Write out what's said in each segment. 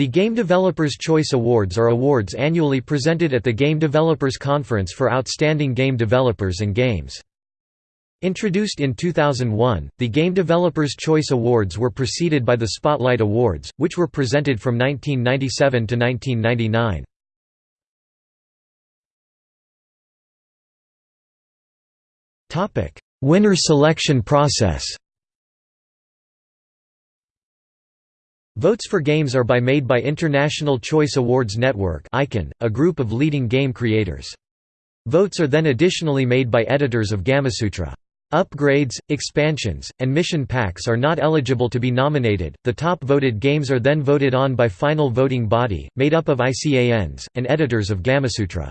The Game Developers Choice Awards are awards annually presented at the Game Developers Conference for outstanding game developers and games. Introduced in 2001, the Game Developers Choice Awards were preceded by the Spotlight Awards, which were presented from 1997 to 1999. Winner selection process Votes for games are by made by International Choice Awards Network a group of leading game creators. Votes are then additionally made by editors of Gamasutra. Upgrades, expansions, and mission packs are not eligible to be nominated. The top voted games are then voted on by final voting body, made up of ICANs, and editors of Gamasutra.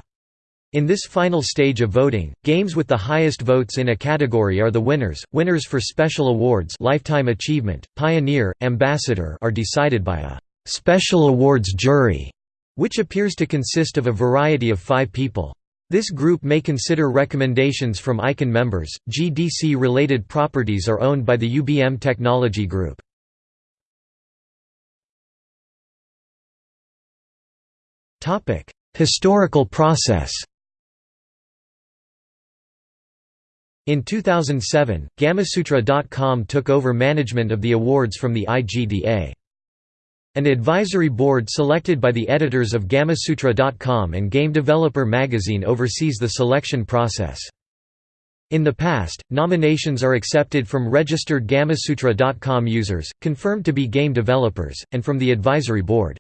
In this final stage of voting, games with the highest votes in a category are the winners. Winners for special awards, lifetime achievement, pioneer, ambassador are decided by a special awards jury, which appears to consist of a variety of 5 people. This group may consider recommendations from ICAN members. GDC related properties are owned by the UBM Technology Group. Topic: Historical process. In 2007, Gamasutra.com took over management of the awards from the IGDA. An advisory board selected by the editors of Gamasutra.com and Game Developer magazine oversees the selection process. In the past, nominations are accepted from registered Gamasutra.com users, confirmed to be game developers, and from the advisory board.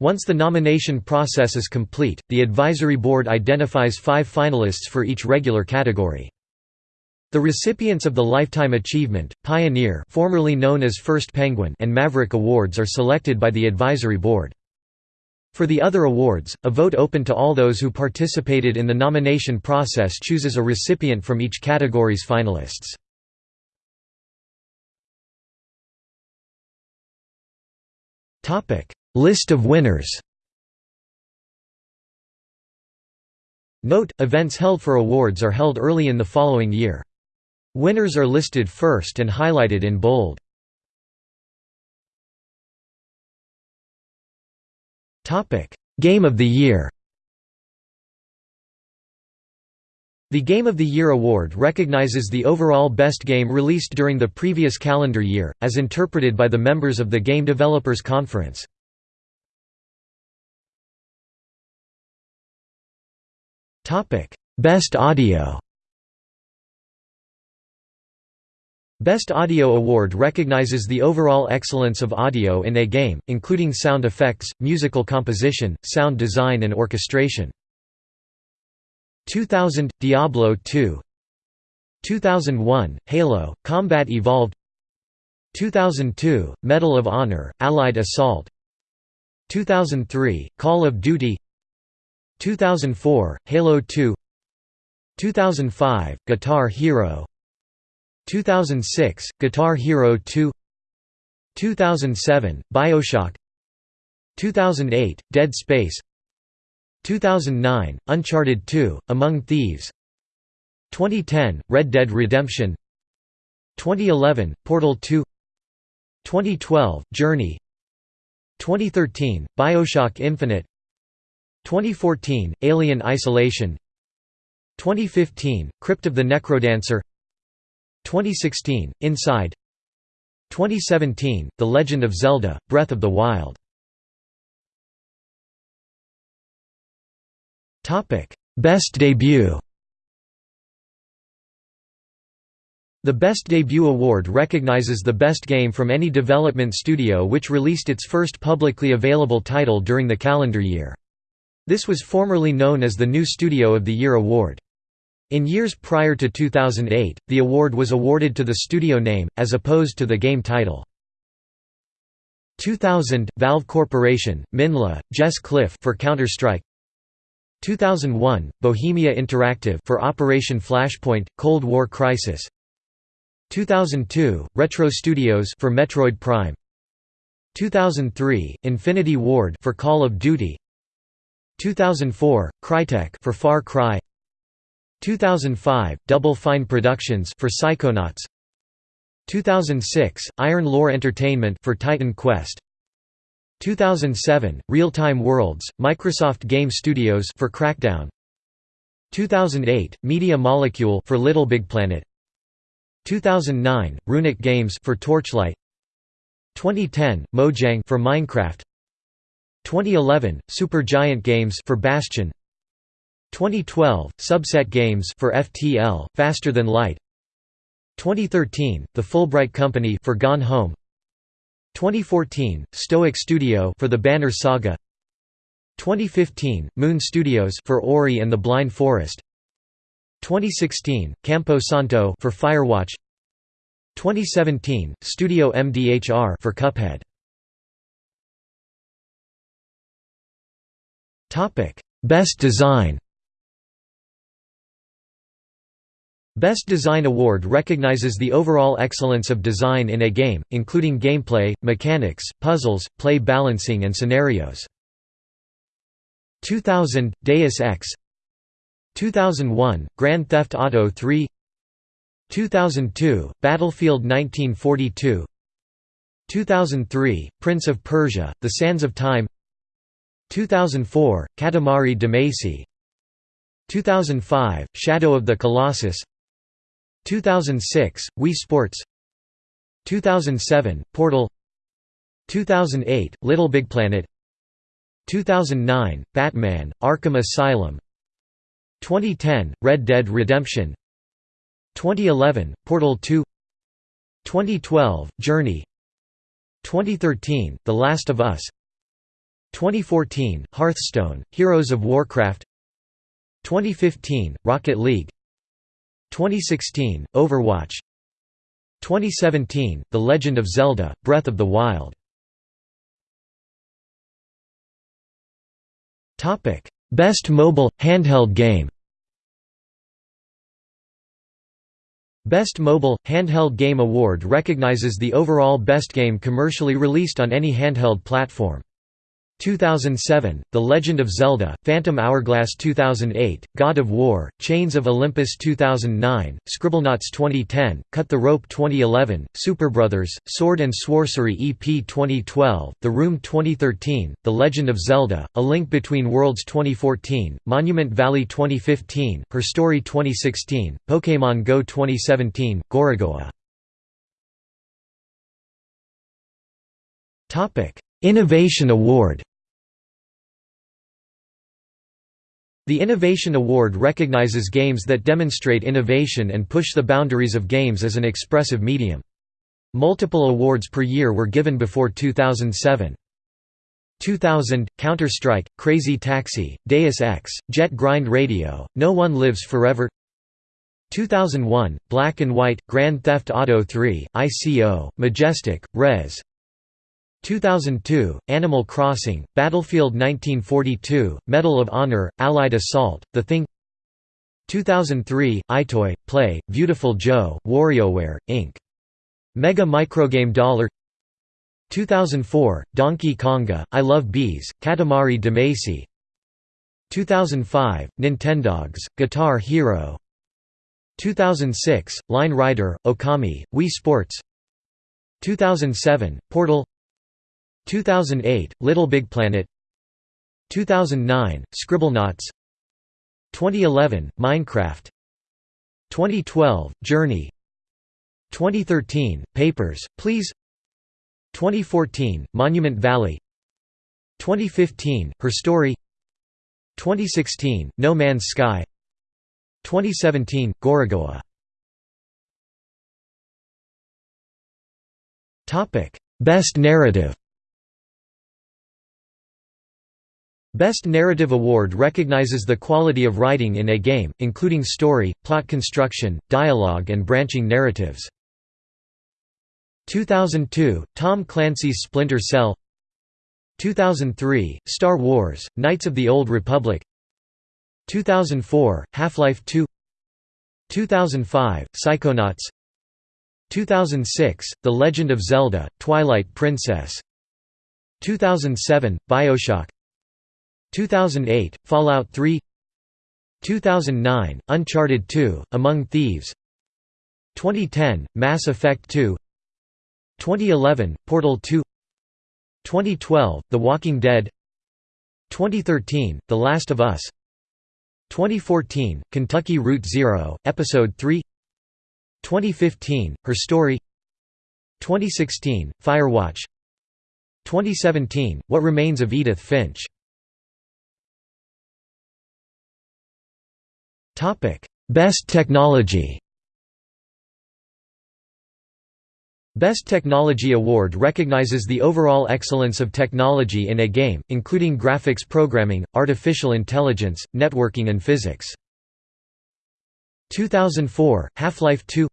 Once the nomination process is complete, the advisory board identifies five finalists for each regular category. The recipients of the Lifetime Achievement, Pioneer formerly known as First Penguin and Maverick Awards are selected by the advisory board. For the other awards, a vote open to all those who participated in the nomination process chooses a recipient from each category's finalists. List of winners Note, events held for awards are held early in the following year. Winners are listed first and highlighted in bold. Game of the Year The Game of the Year award recognizes the overall best game released during the previous calendar year, as interpreted by the members of the Game Developers Conference. Best Audio Best Audio Award recognizes the overall excellence of audio in a game, including sound effects, musical composition, sound design and orchestration. 2000 – Diablo 2 2001 – Halo – Combat Evolved. 2002 – Medal of Honor – Allied Assault. 2003 – Call of Duty. 2004 – Halo 2 2005 – Guitar Hero 2006 – Guitar Hero 2 2007 – Bioshock 2008 – Dead Space 2009 – Uncharted 2 – Among Thieves 2010 – Red Dead Redemption 2011 – Portal 2 2012 – Journey 2013 – Bioshock Infinite 2014 – Alien Isolation 2015 – Crypt of the Necrodancer 2016, Inside 2017, The Legend of Zelda, Breath of the Wild Best Debut The Best Debut Award recognizes the best game from any development studio which released its first publicly available title during the calendar year. This was formerly known as the New Studio of the Year Award. In years prior to 2008, the award was awarded to the studio name, as opposed to the game title. 2000, Valve Corporation, Minh Le, Jess Cliffe for Counter-Strike. 2001, Bohemia Interactive for Operation Flashpoint, Cold War Crisis. 2002, Retro Studios for Metroid Prime. 2003, Infinity Ward for Call of Duty. 2004, Crytek for Far Cry 2005, Double Fine Productions for Psychonauts. 2006, Iron Lore Entertainment for Titan Quest. 2007 Real-Time Worlds Microsoft Game Studios for Crackdown. 2008 Media Molecule for Little Big Planet. 2009 Runic Games for Torchlight. 2010 Mojang for Minecraft. 2011 Supergiant Games for Bastion 2012 Subset Games for FTL Faster Than Light. 2013 The Fulbright Company for Gone Home. 2014 Stoic Studio for the Banner Saga. 2015 Moon Studios for Ori and the Blind Forest. 2016 Campo Santo for Firewatch. 2017 Studio MDHR for Cuphead. Topic Best Design Best Design Award recognizes the overall excellence of design in a game, including gameplay, mechanics, puzzles, play balancing and scenarios. 2000 – Deus Ex. 2001 – Grand Theft Auto 3 2002 – Battlefield 1942 2003 – Prince of Persia – The Sands of Time. 2004 – Katamari Damacy. 2005 – Shadow of the Colossus 2006 – Wii Sports. 2007 – Portal. 2008 – Little Big Planet. 2009 – Batman – Arkham Asylum. 2010 – Red Dead Redemption. 2011 – Portal 2 2012 – Journey. 2013 – The Last of Us. 2014 – Hearthstone – Heroes of Warcraft. 2015 – Rocket League 2016 – Overwatch. 2017 – The Legend of Zelda – Breath of the Wild. Best Mobile – Handheld Game. Best Mobile – Handheld Game Award recognizes the overall best game commercially released on any handheld platform. 2007, The Legend of Zelda, Phantom Hourglass 2008, God of War, Chains of Olympus 2009, Scribblenauts 2010, Cut the Rope 2011, Superbrothers, Sword and Sworcery EP 2012, The Room 2013, The Legend of Zelda, A Link Between Worlds 2014, Monument Valley 2015, Her Story 2016, Pokémon Go 2017, Gorogoa Innovation Award The Innovation Award recognizes games that demonstrate innovation and push the boundaries of games as an expressive medium. Multiple awards per year were given before 2007. 2000, Counter-Strike, Crazy Taxi, Deus Ex, Jet Grind Radio, No One Lives Forever 2001, Black and White, Grand Theft Auto 3, ICO, Majestic, Rez 2002, Animal Crossing, Battlefield 1942, Medal of Honor, Allied Assault, The Thing 2003, EyeToy, Play, Beautiful Joe, WarioWare, Inc. Mega Microgame Dollar 2004, Donkey Konga, I Love Bees, Katamari Damacy 2005, Nintendogs, Guitar Hero 2006, Line Rider, Okami, Wii Sports 2007, Portal 2008, Little Big Planet. 2009, Scribblenauts. 2011, Minecraft. 2012, Journey. 2013, Papers, Please. 2014, Monument Valley. 2015, Her Story. 2016, No Man's Sky. 2017, Gorogoa. Best Narrative Best Narrative Award recognizes the quality of writing in a game, including story, plot construction, dialogue and branching narratives. 2002, Tom Clancy's Splinter Cell. 2003, Star Wars, Knights of the Old Republic. 2004, Half-Life 2 2005, Psychonauts. 2006, The Legend of Zelda, Twilight Princess. 2007, Bioshock 2008, Fallout 3 2009, Uncharted 2, Among Thieves. 2010, Mass Effect 2 2011, Portal 2 2012, The Walking Dead. 2013, The Last of Us. 2014, Kentucky Route Zero, Episode 3 2015, Her Story. 2016, Firewatch. 2017, What Remains of Edith Finch Best technology. Best Technology Award recognizes the overall excellence of technology in a game, including graphics programming, artificial intelligence, networking and physics. 2004, Half-Life 2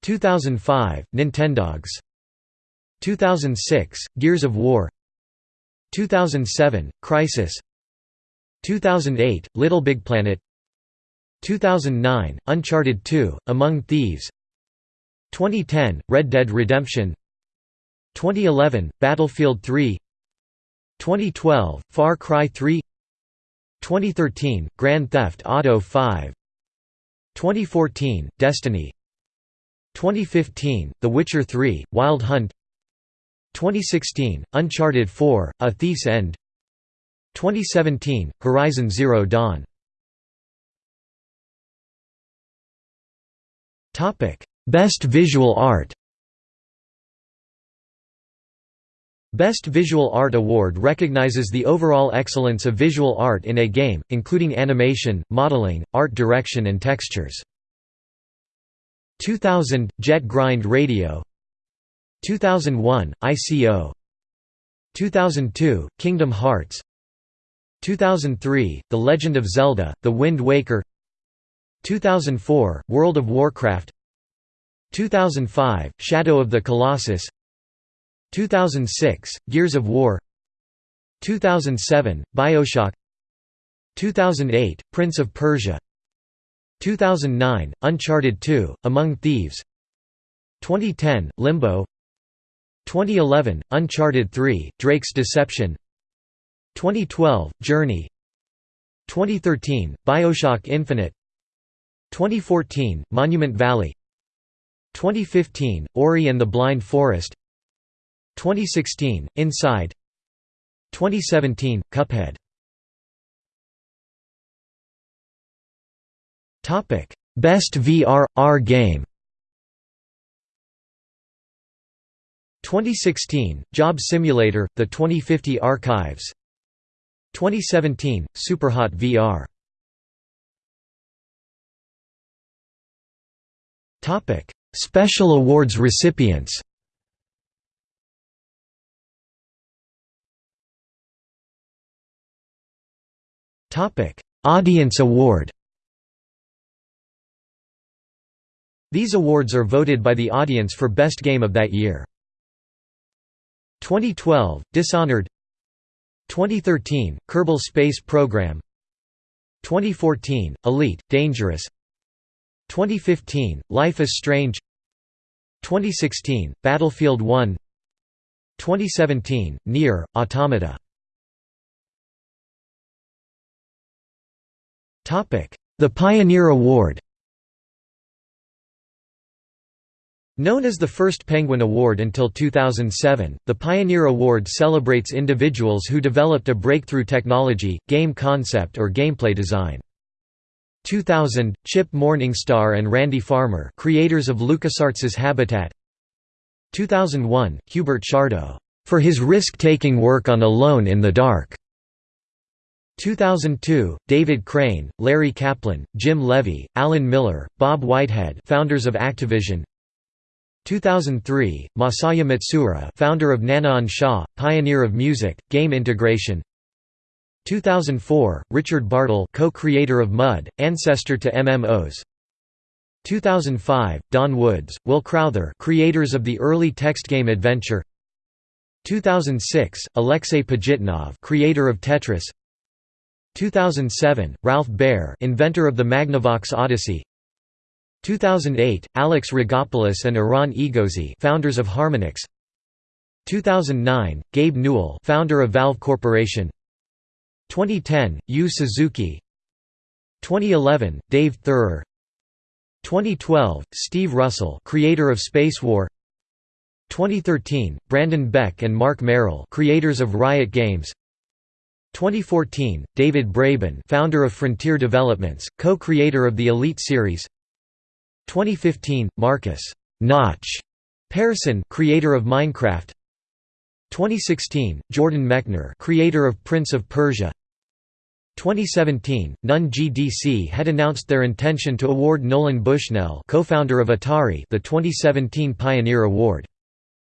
2005, Nintendogs. 2006, Gears of War. 2007, Crysis. 2008, Little Big Planet 2009, Uncharted 2, Among Thieves. 2010, Red Dead Redemption. 2011, Battlefield 3 2012, Far Cry 3 2013, Grand Theft Auto 5 2014, Destiny. 2015, The Witcher 3, Wild Hunt. 2016, Uncharted 4, A Thief's End. 2017, Horizon Zero Dawn Best Visual Art Best Visual Art Award recognizes the overall excellence of visual art in a game, including animation, modeling, art direction and textures. 2000, Jet Grind Radio. 2001, ICO 2002, Kingdom Hearts. 2003, The Legend of Zelda, The Wind Waker 2004, World of Warcraft. 2005, Shadow of the Colossus. 2006, Gears of War. 2007, Bioshock. 2008, Prince of Persia. 2009, Uncharted 2, Among Thieves. 2010, Limbo. 2011, Uncharted 3, Drake's Deception. 2012, Journey. 2013, Bioshock Infinite 2014, Monument Valley. 2015, Ori and the Blind Forest. 2016, Inside. 2017, Cuphead. Best VR/R game. 2016, Job Simulator, The 2050 Archives. 2017, Superhot VR Special awards recipients Topic: Audience Award These awards are voted by the audience for best game of that year. 2012, Dishonored. 2013, Kerbal Space Program. 2014, Elite, Dangerous 2015, Life is Strange. 2016, Battlefield 1 2017, Nier, Automata. The Pioneer Award. Known as the first Penguin Award until 2007, the Pioneer Award celebrates individuals who developed a breakthrough technology, game concept or gameplay design. 2000, Chip Morningstar and Randy Farmer creators of LucasArts' Habitat. 2001, Hubert Chardot, "...for his risk-taking work on Alone in the Dark", 2002, David Crane, Larry Kaplan, Jim Levy, Alan Miller, Bob Whitehead founders of Activision. 2003, Masaya Matsuura founder of NanaOn-Sha, pioneer of music, game integration 2004, Richard Bartle co-creator of MUD, ancestor to MMOs 2005, Don Woods, Will Crowther creators of the early text game Adventure. 2006, Alexei Pajitnov creator of Tetris. 2007, Ralph Baer inventor of the Magnavox Odyssey. 2008, Alex Rigopoulos and Eran Egozy founders of Harmonix. 2009, Gabe Newell founder of Valve Corporation 2010, Yu Suzuki. 2011, Dave Theurer. 2012, Steve Russell creator of Spacewar 2013, Brandon Beck and Marc Merrill creators of Riot Games. 2014, David Braben founder of Frontier Developments, co-creator of the Elite series. 2015, Markus Notch Persson creator of Minecraft. 2016, Jordan Mechner creator of Prince of Persia 2017, Nunn GDC had announced their intention to award Nolan Bushnell co-founder of Atari the 2017 Pioneer Award.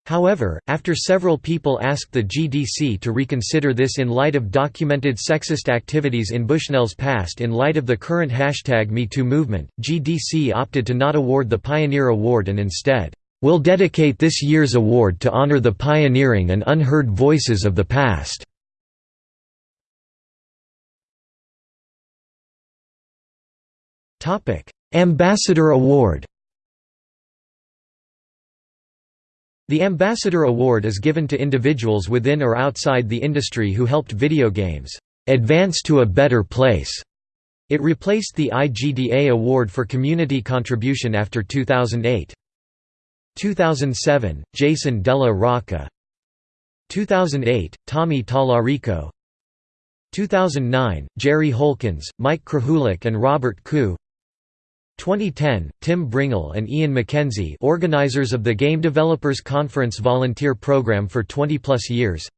However, after several people asked the GDC to reconsider this in light of documented sexist activities in Bushnell's past in light of the current hashtag MeToo movement, GDC opted to not award the Pioneer Award and instead, "...will dedicate this year's award to honor the pioneering and unheard voices of the past." Ambassador Award The Ambassador Award is given to individuals within or outside the industry who helped video games advance to a better place. It replaced the IGDA Award for Community Contribution after 2008. 2007, Jason Della Rocca 2008, Tommy Tallarico 2009, Jerry Holkins, Mike Krahulik and Robert Khoo 2010, Tim Brengle and Ian McKenzie organizers of the Game Developers Conference volunteer program for 20-plus years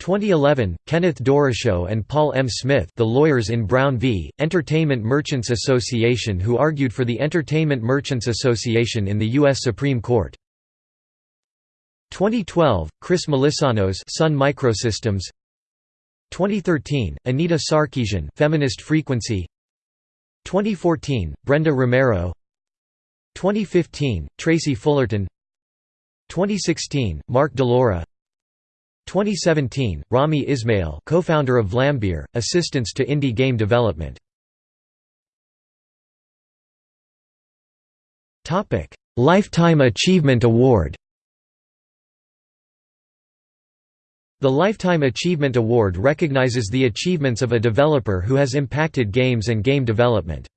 2011, Kenneth Doroshow and Paul M. Smith the lawyers in Brown v. Entertainment Merchants Association who argued for the Entertainment Merchants Association in the U.S. Supreme Court 2012, Chris Melissinos Sun Microsystems 2013, Anita Sarkeesian Feminist Frequency 2014, Brenda Romero. 2015, Tracy Fullerton. 2016, Mark DeLoura. 2017, Rami Ismail co-founder of Vlambeer, Assistance to Indie Game Development. Lifetime Achievement Award The Lifetime Achievement Award recognizes the achievements of a developer who has impacted games and game development.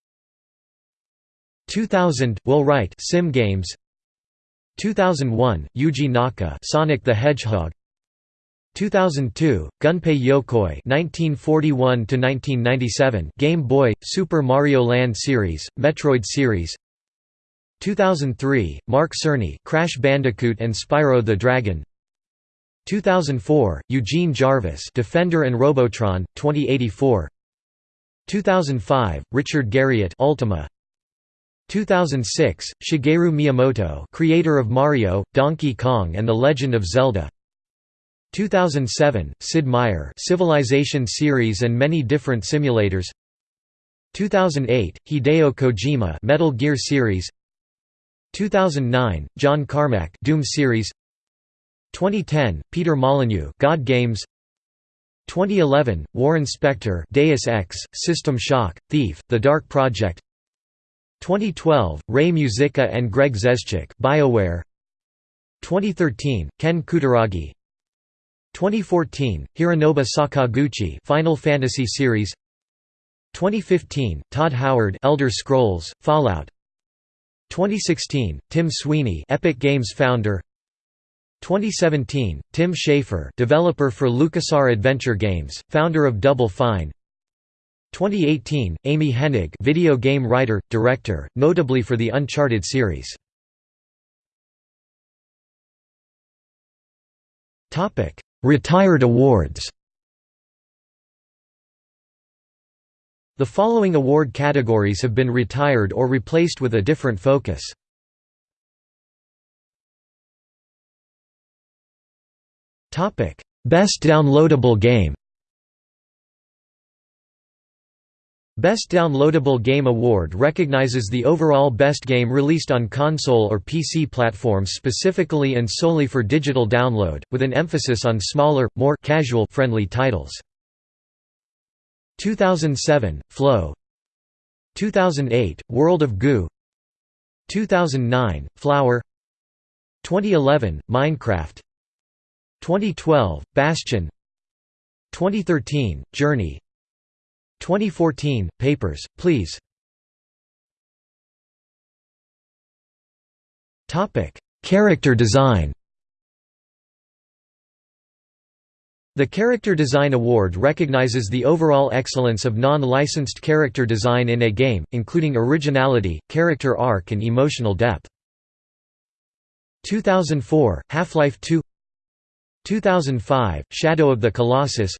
2000, Will Wright Sim Games 2001, Yuji Naka Sonic the Hedgehog 2002, Gunpei Yokoi 1941 to 1997 Game Boy, Super Mario Land series, Metroid series. 2003, Mark Cerny, Crash Bandicoot and Spyro the Dragon. 2004, Eugene Jarvis Defender and Robotron, 2084 2005, Richard Garriott Ultima. 2006, Shigeru Miyamoto creator of Mario, Donkey Kong and The Legend of Zelda. 2007, Sid Meier Civilization series and many different simulators. 2008, Hideo Kojima Metal Gear series. 2009, John Carmack Doom series 2010, Peter Molyneux God Games. 2011, Warren Spector Deus Ex, System Shock, Thief, The Dark Project. 2012, Ray Muzyka and Greg Zeschuk BioWare. 2013, Ken Kutaragi. 2014, Hironobu Sakaguchi Final Fantasy series. 2015, Todd Howard Elder Scrolls, Fallout. 2016, Tim Sweeney Epic Games founder 2017, Tim Schafer developer for LucasArts Adventure Games, founder of Double Fine 2018, Amy Hennig video game writer, director, notably for the Uncharted series. Topic: Retired awards The following award categories have been retired or replaced with a different focus. Topic: Best downloadable game. Best Downloadable Game Award recognizes the overall best game released on console or PC platforms specifically and solely for digital download, with an emphasis on smaller, more casual friendly titles. 2007, Flow 2008, World of Goo 2009, Flower 2011, Minecraft 2012, Bastion. 2013, Journey. 2014, Papers, Please. Character design. The Character Design Award recognizes the overall excellence of non-licensed character design in a game, including originality, character arc and emotional depth. 2004, Half-Life 2 2005, Shadow of the Colossus.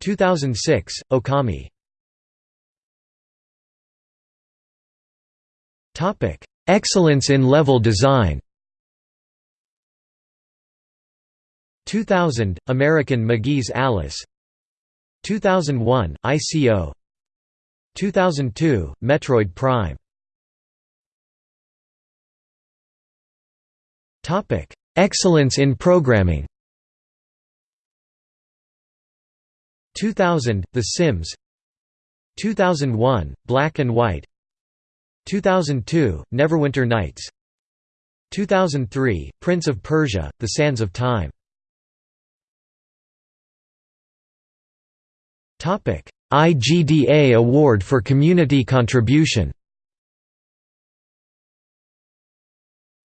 2006, Okami. Excellence in level design. 2000, American McGee's Alice. 2001, ICO 2002, Metroid Prime. Excellence in programming 2000, The Sims. 2001, Black and White. 2002, Neverwinter Nights. 2003, Prince of Persia, The Sands of Time. IGDA Award for Community Contribution.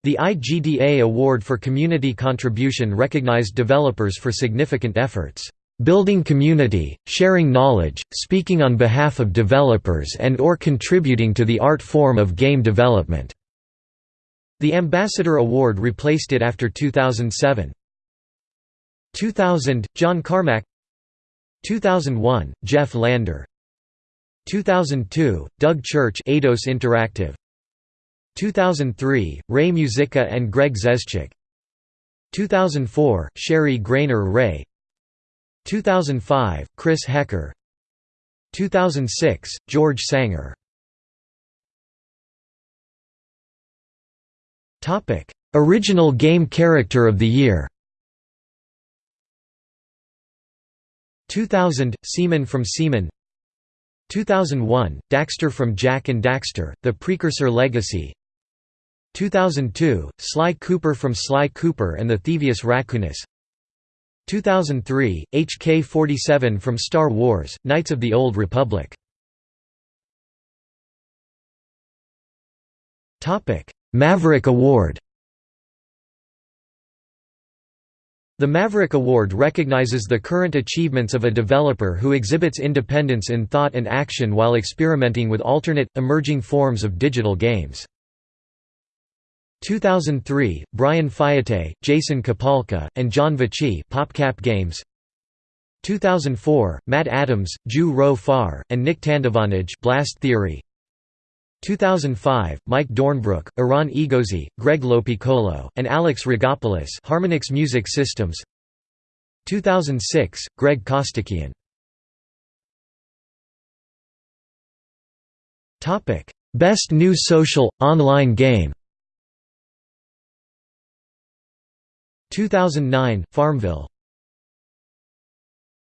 The IGDA Award for Community Contribution recognized developers for significant efforts, "...building community, sharing knowledge, speaking on behalf of developers and or contributing to the art form of game development." The Ambassador Award replaced it after 2007. 2000, John Carmack. 2001, Jeff Lander. 2002, Doug Church Interactive. 2003, Ray Muzyka and Greg Zeschuk 2004, Sheri Graner Ray 2005, Chris Hecker. 2006, George Sanger. Original Game Character of the Year. 2000, Seaman from Seaman. 2001, Daxter from Jak and Daxter, The Precursor Legacy. 2002, Sly Cooper from Sly Cooper and the Thievius Raccoonus 2003, HK-47 from Star Wars, Knights of the Old Republic Maverick Award The Maverick Award recognizes the current achievements of a developer who exhibits independence in thought and action while experimenting with alternate, emerging forms of digital games. 2003, Brian Fiete, Jason Kapalka, and John Vechey PopCap Games. 2004, Matt Adams, Ju Row Farr, and Nick Tandavanitj Blast Theory. 2005, Mike Dornbrook, Eran Egozy, Greg Lopiccolo, and Alex Rigopoulos Harmonix Music Systems. 2006, Greg Costikyan Best New Social, Online Game 2009, Farmville